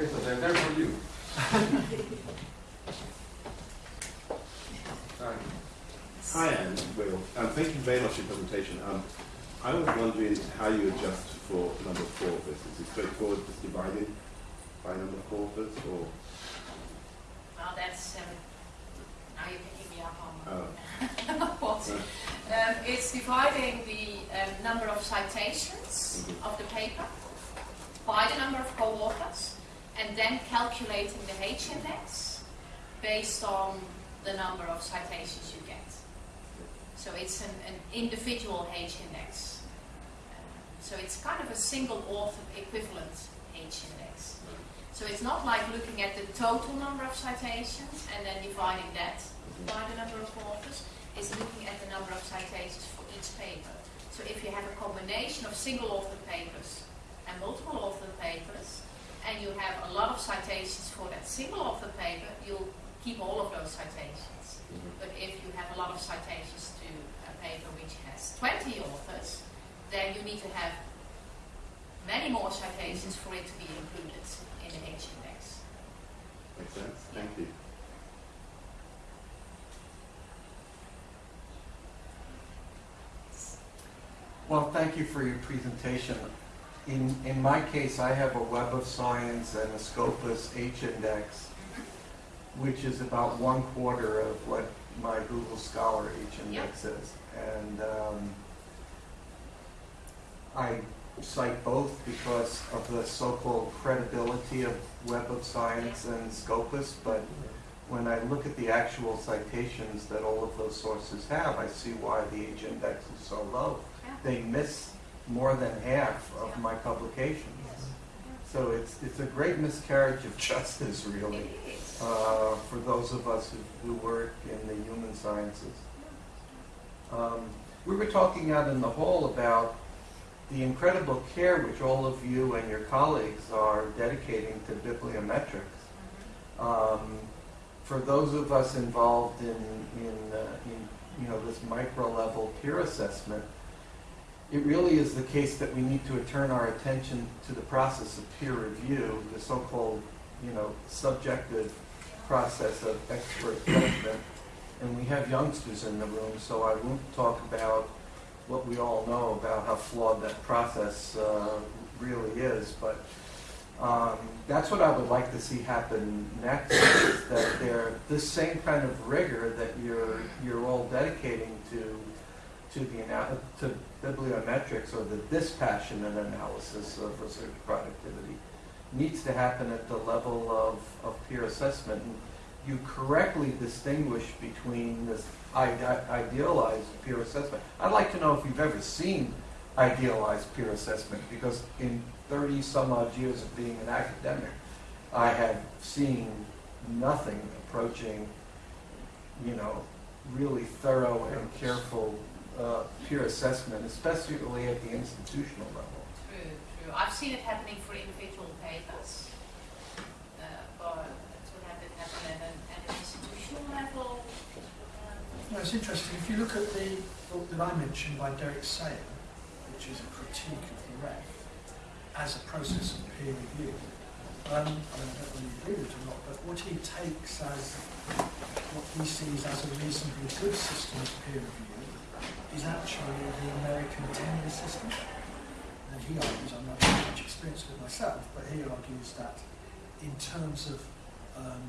Okay, so they're there for you. Sorry. Hi, Anne, Will. Um, thank you very much for your presentation. Um, I was wondering how you adjust for number of authors. Is it straightforward, just divided by number of authors, or? Well, that's, um, now you're picking me up on Oh. what. Um, it's dividing the um, number of citations Mhm. of the paper by the number of co-authors and then calculating the H index based on the number of citations you get. So it's an, an individual H index. So it's kind of a single author equivalent H index. So it's not like looking at the total number of citations and then dividing that by the number of authors. It's looking at the number of citations for each paper. So if you have a combination of single author papers and multiple author papers, and you have a lot of citations for that single author paper, you'll keep all of those citations. Mhm. But if you have a lot of citations to a paper which has 20 authors, then you need to have many more citations for it to be included in the H index. Makes sense? Thank you. Well, thank you for your presentation. In, in my case, I have a Web of Science and a Scopus H-index, which is about one quarter of what my Google Scholar H-index is. And um, I cite both because of the so-called credibility of Web of Science and Scopus, but when I look at the actual citations that all of those sources have, I see why the H-index is so low Yeah. they miss more than half of my publications. So it's, it's a great miscarriage of justice, really, uh, for those of us who, who work in the human sciences. Um, we were talking out in the hall about the incredible care which all of you and your colleagues are dedicating to bibliometrics. Um, for those of us involved in, in, uh, in you know, this micro level peer assessment, it really is the case that we need to turn our attention to the process of peer review, the so-called, you know, subjective process of expert judgment. And we have youngsters in the room, so I won't talk about what we all know about how flawed that process uh, really is, but um, that's what I would like to see happen next, is that there, this same kind of rigor that you're, you're all dedicating to, to the, to bibliometrics or the dispassionate analysis of research productivity needs to happen at the level of, of peer assessment. And you correctly distinguish between this idealized peer assessment. I'd like to know if you've ever seen idealized peer assessment, because in 30 some odd years of being an academic, I have seen nothing approaching, you know, really thorough and careful uh, peer assessment, especially at the institutional level. True, true. I've seen it happening for individual papers, uh, but to have it happen at an, at an institutional level. um, No, it's interesting. If you look at the book that I mentioned by Derek Sayer, which is a critique of the REF as a process of peer review, um, I don't know whether you agree with it or not, but what he takes as what he sees as a reasonably good system of peer review is actually the American tenure system. And he argues, I'm not very much experienced with myself, but he argues that in terms of um,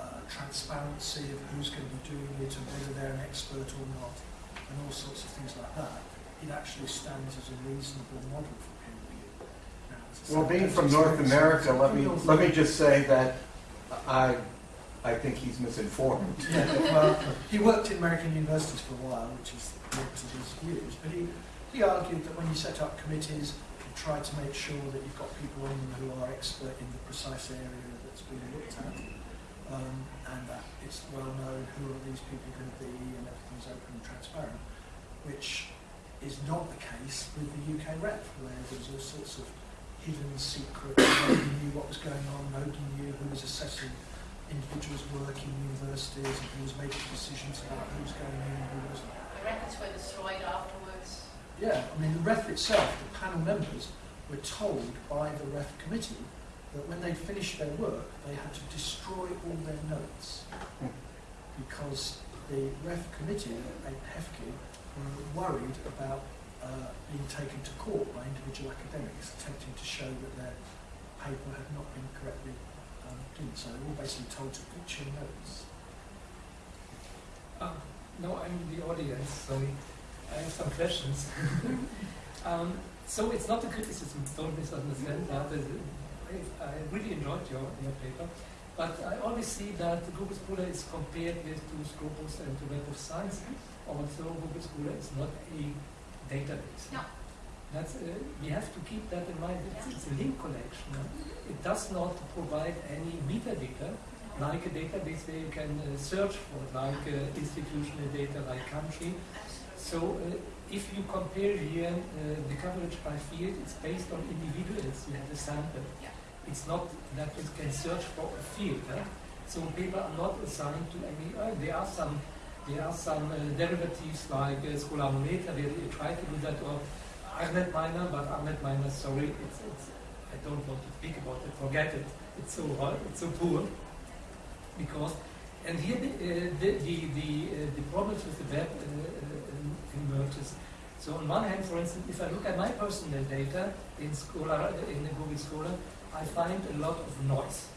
uh, transparency of who's going to be doing it and whether they're an expert or not, and all sorts of things like that, it actually stands as a reasonable model for peer review. Now, Well, being from North. America, let me, let me just say that I, I think he's misinformed. Well, he worked in American universities for a while, which is the opposite of his views. But he, he argued that when you set up committees, you try to make sure that you've got people on them who are expert in the precise area that's being looked at, um, and that it's well known who are these people going to be, and everything's open and transparent, which is not the case with the UK REF, where there's all sorts of hidden secrets, nobody knew what was going on, nobody knew who was assessing individuals working in universities and who was making decisions about who was going in and who wasn't. The records were destroyed afterwards. Yeah, I mean, the REF itself, the panel members, were told by the REF committee that when they'd finished their work, they had to destroy all their notes because the REF committee at HEFCE were worried about uh, being taken to court by individual academics attempting to show that their paper had not been correctly um, done. So we were all basically told to fix your notes. Um, no, I'm in the audience, sorry. I have some questions. um, so it's not a criticism, don't misunderstand. that. I, I really enjoyed your, your paper. But I always see that Google Scholar is compared with to Scopus and to Web of Science. Also, Google Scholar is not a database. No. That's, uh, we have to keep that in mind. It's, it's a link collection. It does not provide any metadata, like a database where you can uh, search for, like uh, institutional data, like country. So uh, if you compare here uh, the coverage by field, it's based on individuals. You have a sample. It's not that you can search for a field. eh? So people are not assigned to any. Uh, there are some. There are some uh, derivatives like uh, Scholarometer where you try to do that, or ArnetMiner, but ArnetMiner, sorry, it's, it's, I don't want to speak about it. Forget it. It's so hard. It's so poor because and here the, uh, the, the, the, uh, the problems with the web uh, uh, emerges. So on one hand, for instance, if I look at my personal data in Scholar, in the Google Scholar, I find a lot of noise,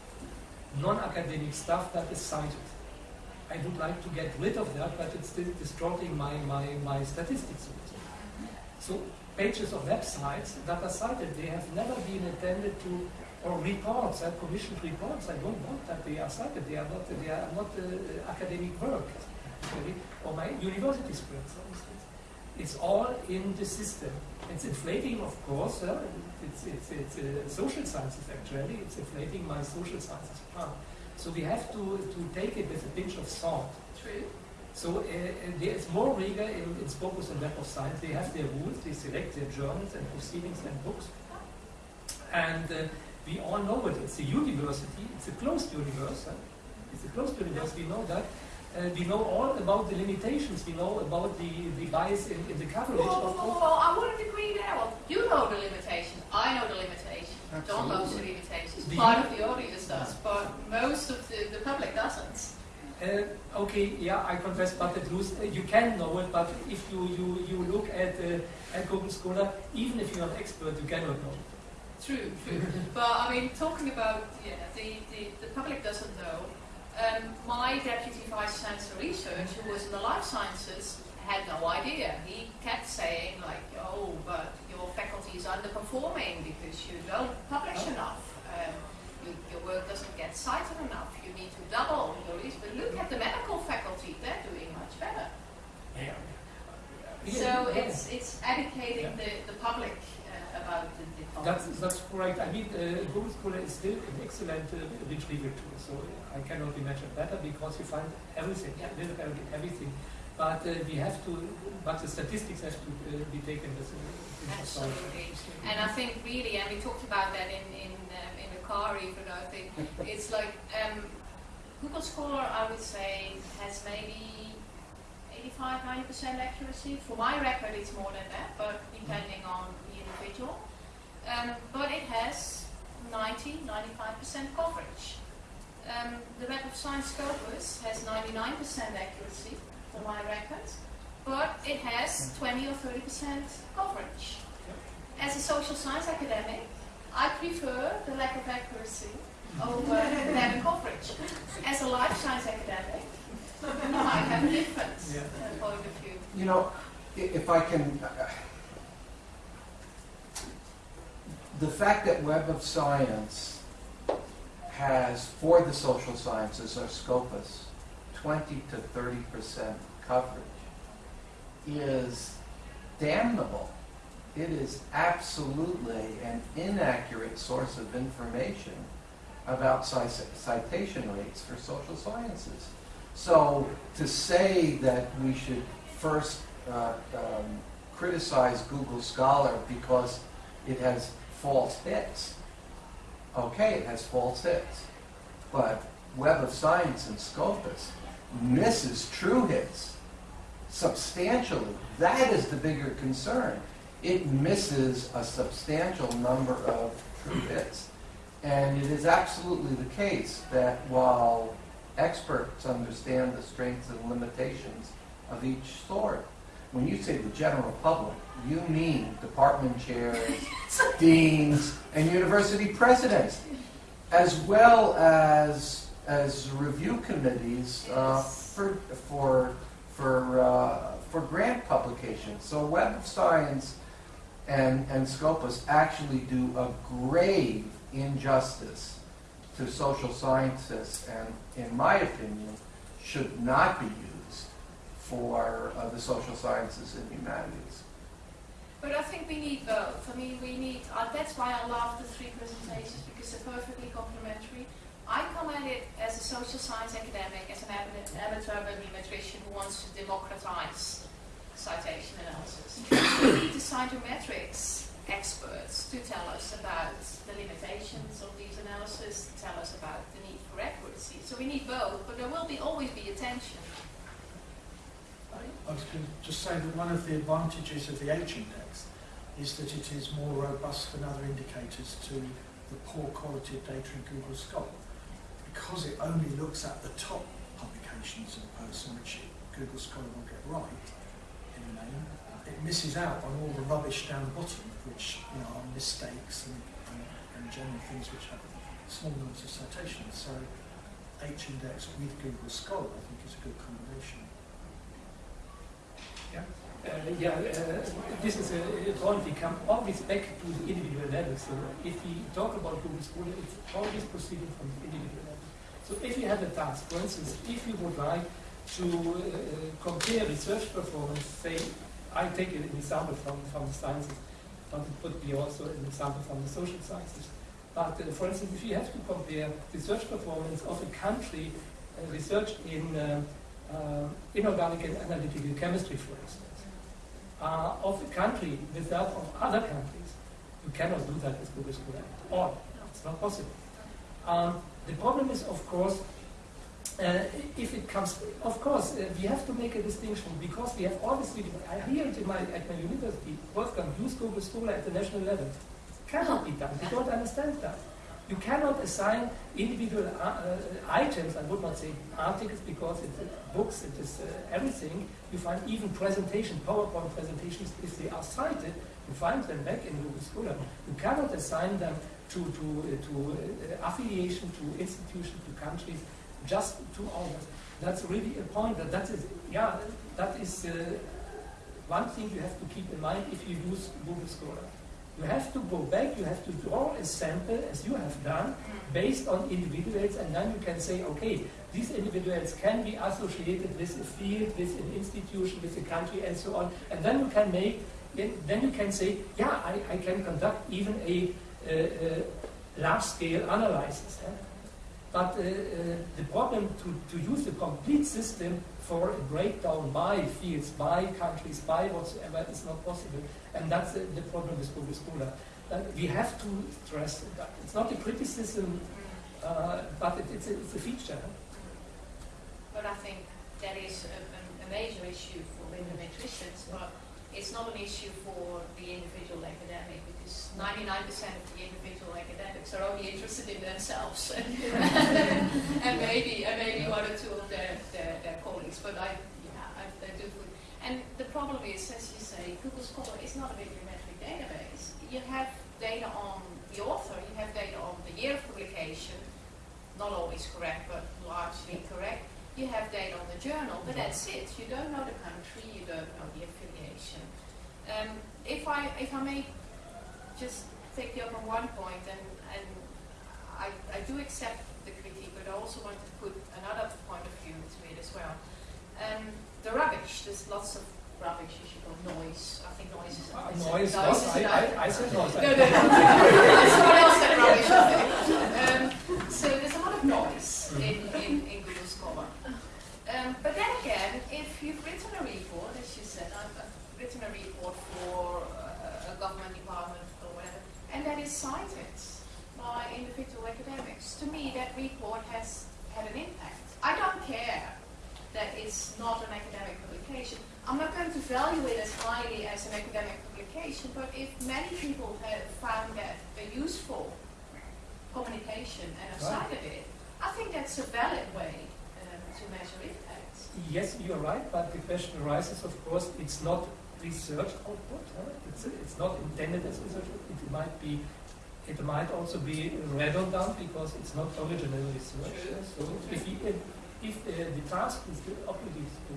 non-academic stuff that is cited. I would like to get rid of that, but it's still distorting my, my, my statistics. So pages of websites that are cited, they have never been intended to or reports, uh, commissioned reports. I don't want that they are cited. They are not. They are not uh, academic work, actually, or my university script, for instance. It's all in the system. It's inflating, of course. Uh, it's it's, it's uh, social sciences actually. It's inflating my social sciences part. So we have to to take it with a pinch of salt. True. So uh, there is more rigor in, in Scopus and Web of Science. They have their rules. They select their journals and proceedings and books. And uh, we all know it. It's a university. It's a closed universe. Huh? It's a closed universe. We know that. Uh, we know all about the limitations. We know about the, the bias in, in the coverage. Of whoa, whoa, I wouldn't agree there. Well, you know the limitations. I know the limitations. Don knows the limitations. Part of the audience does, but most of the, the public doesn't. Uh, okay, yeah, I confess, but the truth, uh, you can know it, but if you, you, you look at, uh, at Google Scholar, even if you're an expert, you cannot know. True, true. but I mean, talking about yeah, the, the, the public doesn't know. Um, my deputy vice chancellor research, who was in the life sciences, had no idea. He kept saying like, "Oh, but your faculty is underperforming because you don't publish Oh. enough. Um, you, your work doesn't get cited enough. You need to double your research." But look at the medical faculty; they're doing much better. Yeah. So Yeah. it's it's educating Yeah. the, the public uh, about the, the That's, that's correct. I mean, uh, Google Scholar is still an excellent uh, retrieval tool, so I cannot imagine better because you find everything, Yeah. literally everything. But uh, we have to, but the statistics have to uh, be taken with a pinch of salt. Absolutely. And I think really, and we talked about that in in um, in the car even. I think it's like um, Google Scholar. I would say has maybe 85, 90 percent accuracy. For my record, it's more than that, but depending on the individual. Um, but it has 90, 95 percent coverage. Um, the Web of Science Scopus has 99 percent accuracy for my record, but it has 20 or 30 percent coverage. As a social science academic, I prefer the lack of accuracy over better coverage. As a life science academic, you might have a different Yeah. uh, point of view. You know, if I can, uh, the fact that Web of Science has, for the social sciences or Scopus, 20 to 30 percent coverage is damnable. It is absolutely an inaccurate source of information about citation rates for social sciences. So to say that we should first uh, um, criticize Google Scholar because it has false hits, okay, it has false hits, but Web of Science and Scopus misses true hits substantially. That is the bigger concern. It misses a substantial number of true hits. And it is absolutely the case that while experts understand the strengths and limitations of each sort, when you say the general public, you mean department chairs, deans, and university presidents, as well as as review committees uh, for for for uh, for grant publications. So Web of Science and and Scopus actually do a grave injustice to social scientists, and in my opinion, should not be used for uh, the social sciences and humanities. But I think we need both. I mean, we need, uh, that's why I love the three presentations because they're perfectly complementary. I come at it as a social science academic, as an ama- amateur bibliometrician who wants to democratize citation analysis. Mm-hmm. we need the scientometrics experts to tell us about the limitations of these analyses, to tell us about the need for accuracy. So we need both, but there will be always be a tension. I was going to just say that one of the advantages of the H index is that it is more robust than other indicators to the poor quality of data in Google Scholar because it only looks at the top publications of a person, which Google Scholar will get right in the name. It misses out on all the rubbish down the bottom, which you know are mistakes and, and, and general things which have small numbers of citations. So H index with Google Scholar, I think, is a good combination. Uh, yeah, uh, this is a, it all become always back to the individual level. So if we talk about Google Scholar, it's always proceeding from the individual level. So if you have a task, for instance, if you would like to uh, compare research performance, say, I take an example from, from the sciences, but it could be also an example from the social sciences. But uh, for instance, if you have to compare research performance of a country, uh, research in uh, uh, inorganic and analytical chemistry, for instance, uh, of a country with that of other countries, you cannot do that with Google Scholar all. It's not possible. Um, the problem is, of course, uh, if it comes, of course, uh, we have to make a distinction because we have obviously, I hear it my, at my university, Wolfgang, use Google Scholar at the national level. Cannot be done. We don't understand that. You cannot assign individual uh, uh, items, I would not say articles because it's uh, books, it is uh, everything. You find even presentation, PowerPoint presentations, if they are cited, you find them back in Google Scholar. You cannot assign them to, to, uh, to uh, affiliation, to institutions, to countries, just to others. That's really a point that that is, yeah, that is uh, one thing you have to keep in mind if you use Google Scholar. You have to go back, you have to draw a sample, as you have done, based on individuals, and then you can say, okay, these individuals can be associated with a field, with an institution, with a country, and so on. And then you can make, then you can say, yeah, I, I can conduct even a, large-scale analysis. eh? But uh, the problem to, to use the complete system for a breakdown by fields, by countries, by whatsoever is not possible. And that's the, problem with Google Scholar. Uh, we have to stress that. It's not a criticism, uh, but it, it's, a, it's a feature. But I think that is a, a, a major issue for bibliometricians, but it's not an issue for the individual academic because 99% of the individual academics are only interested in themselves and maybe and maybe one or two of their, their, their colleagues. But I, yeah, I, I do. And the problem is, as you say, Google Scholar is not a bibliometric database. You have data on the author, you have data on the year of publication, not always correct, but largely correct. You have data on the journal, but that's it. You don't know the country, you don't know the affiliation. Um, if I if I may just take you up on one point, and, and I, I do accept the critique, but I also want to put another point of view to it as well. Um, the rubbish, there's lots of rubbish, as you call noise. I think noise is Uh, is- noise, noise is I. I, I said noise. No, no, no. Someone else said rubbish. Um, so there's a lot of noise in, in, in Google Scholar. Um, but then again, if you've written a report, as you said, I've, I've written a report for uh, a government department or whatever, and that is cited by individual academics. To me, that report has had an impact. I don't care that it's not an academic publication. I'm not going to value it as highly as an academic publication, but if many people have found that a useful communication and Right. outside of it, I think that's a valid way um, to measure impact. Yes, you're right, but the question arises, of course, it's not research output. huh? It's, it's not intended as research. output. It might be, it might also be redundant because it's not original research. So if, you, if, uh, the task is to, obviously is to,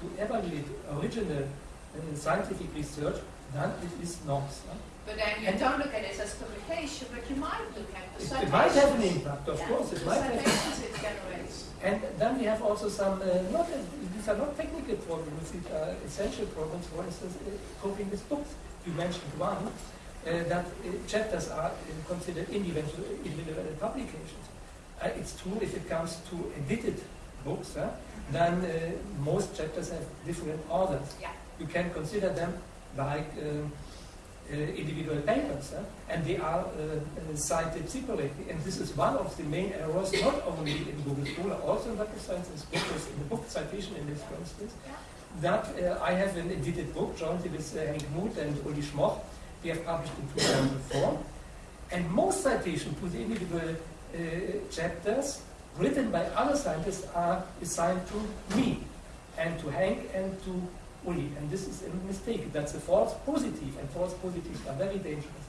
to evaluate original uh, scientific research, then it is not. huh? But then you And- don't look at it as publication, but you might look at the It, citations. it might have an impact, of Yeah, course. It the might have citations it generates. And then we have also some, uh, not, these are not technical problems, these are essential problems, for instance, uh, coping with books. You mentioned one, uh, that uh, chapters are uh, considered individual, individual publications. Uh, it's true if it comes to edited books, huh, then uh, most chapters have different orders. Yeah. You can consider them like um, individual papers, and they are uh, uh, cited separately. And this is one of the main errors, not only in Google Scholar, also in Web of Science, and Scopus, in the book citation index, for instance, that uh, I have an edited book jointly with uh, Henk Moed and Uli Schmoch. We have published in 2004. And most citations to the individual uh, chapters written by other scientists are assigned to me and to Henk and to And this is a mistake. That's a false positive, and false positives are very dangerous.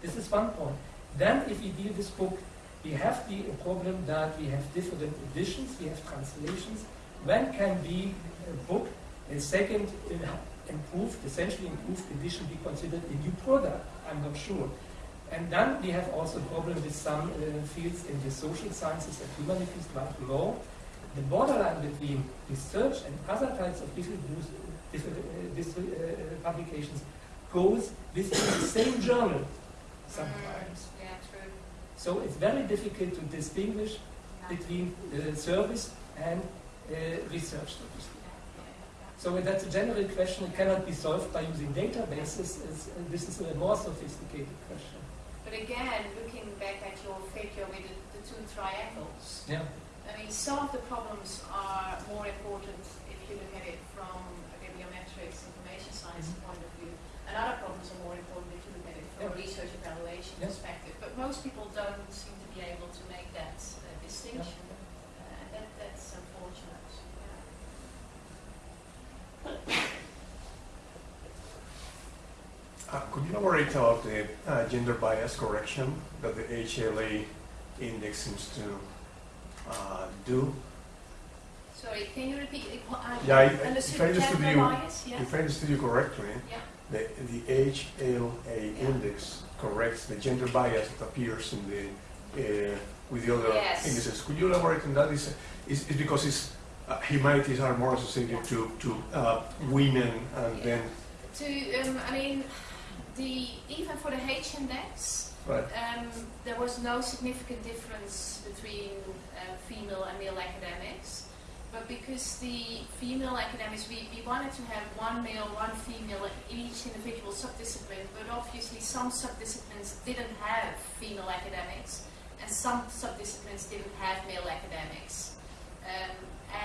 This is one point. Then, if we deal this book, we have the problem that we have different editions, we have translations. When can be a book, a second uh, improved, essentially improved edition be considered a new product? I'm not sure. And then we have also a problem with some uh, fields in the social sciences and humanities, like law. The borderline between research and other types of different, uh, different uh, publications goes within the same journal sometimes. Mm, yeah, true. So it's very difficult to distinguish Yeah. between uh, service and uh, research. so to speak. So that's a general question. It cannot be solved by using databases. It's, uh, this is a more sophisticated question. But again, looking back at your figure with the, the two triangles, Yeah. I mean, some of the problems are more important if you look at it from a bibliometrics information science point of view, and other problems are more important if you look at it from a research evaluation Yeah. perspective. But most people don't seem to be able to make that uh, distinction, uh, and that, that's unfortunate. Yeah. Uh, Could you elaborate about the uh, gender bias correction that the HLA index seems to uh, do? Sorry, can you repeat? Yeah, I- if I understood you- bias, yeah? If I understood you correctly, Yeah. the, the HLA Yeah. index corrects the gender bias that appears in the, uh, with the other Yes. indices. Could you elaborate on that? Is, is, is because it's, uh, humanities are more associated to, to uh, women and then, To, um, I mean, the even for the H index, right, um, there was no significant difference between uh, female and male academics. But because the female academics, we, we wanted to have one male, one female in each individual subdiscipline, but obviously some subdisciplines didn't have female academics, and some subdisciplines didn't have male academics. Um,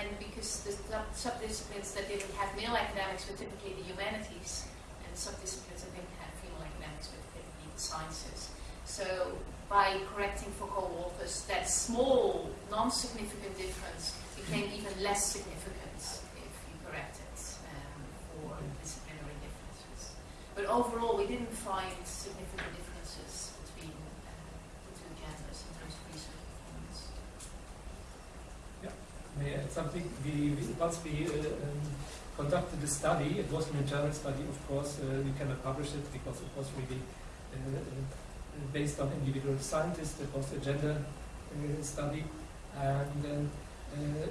and because the sub- subdisciplines that didn't have male academics were typically the humanities, and subdisciplines that didn't have female academics were typically the sciences. So by correcting for co-authors, that small, non-significant difference became even less significant if you correct it um, for disciplinary differences. But overall, we didn't find significant differences between uh, the two genders in terms of research performance. May I add something? We, we, once we uh, um, conducted the study, it was an internal study, of course, uh, we cannot publish it because it was really based on individual scientists, it was a gender uh, study, and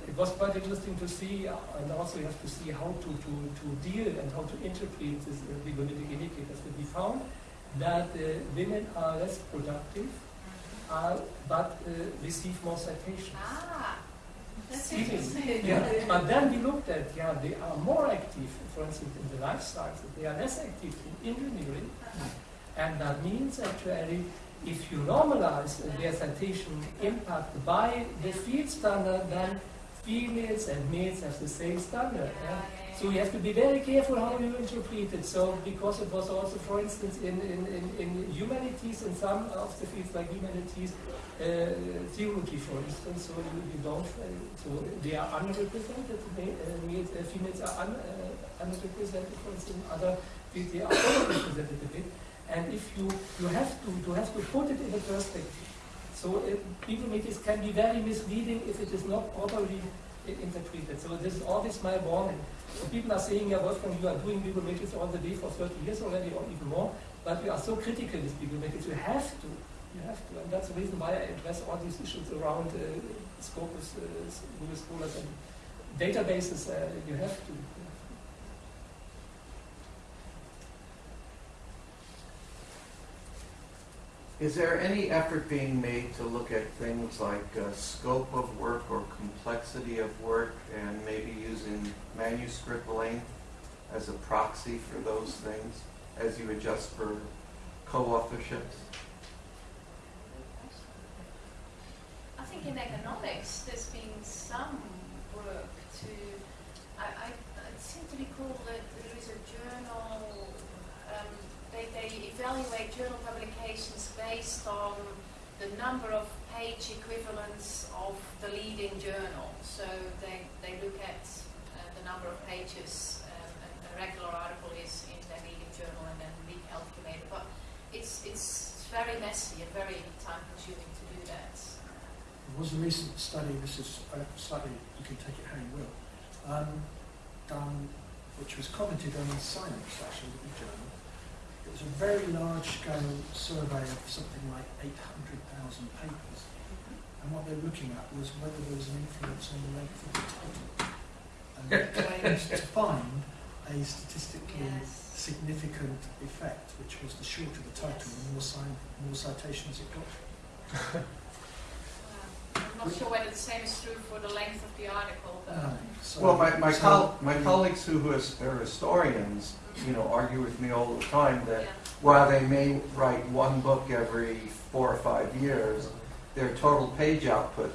it was quite interesting to see, uh, and also you have to see how to, to, to deal and how to interpret these uh, indicators. But we found that uh, women are less productive, uh, but uh, receive more citations. Ah, that's interesting. Yeah, but then we looked at, yeah, they are more active, for instance, in the life sciences, they are less active in engineering, and that means actually, if you normalize their citation impact by the field standard, then females and males have the same standard. Yeah, So you have to be very careful how you interpret it. So because it was also, for instance, in, in, in, in humanities, in some of the fields like humanities, uh, theology, for instance, so you, you don't, uh, so they are underrepresented. They, uh, uh, females are un, uh, underrepresented, for instance. Other fields they are overrepresented a bit. And if you you have to to have to put it in a perspective. So uh, bibliometrics can be very misleading if it is not properly interpreted. So this is always my warning. So people are saying, yeah, Wolfgang, you are doing people bibliometrics all the day for 30 years already, or even more, but we are so critical with people bibliometrics. You have to, you have to, and that's the reason why I address all these issues around uh, Scopus, uh, Google Scholars, and databases. Uh, you have to. Is there any effort being made to look at things like uh, scope of work or complexity of work and maybe using manuscript length as a proxy for those things as you adjust for co-authorships? I think in economics there's been some work to, I, I, I seem to recall that there is a journal, um, they, they evaluate journal publications based on the number of page equivalents of the leading journal. So they, they look at uh, the number of pages um, a, regular article is in the leading journal and then recalculate it. But it's, it's very messy and very time consuming to do that. There was a recent study, this is a study, you can take it how you will, um, done, which was commented on in Science, actually, the journal. It was a very large-scale survey of something like 800,000 papers. And what they were looking at was whether there was an influence on the length of the title. And they claimed to find a statistically Yes. significant effect, which was the shorter the title, the more, more citations it got. Wow. Not sure whether the same is true for the length of the article, but Um, so- Well, my, my, so col- my the- colleagues who is- are historians, you know, argue with me all the time that yeah. while they may write one book every four or five years, their total page output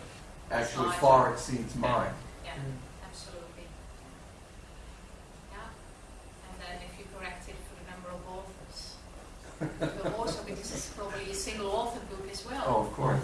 actually Larger. far exceeds mine. Yeah, Mm. absolutely. Yeah. And then if you correct it for the number of authors, it will also, because it's probably a single author book as well. Oh, of course.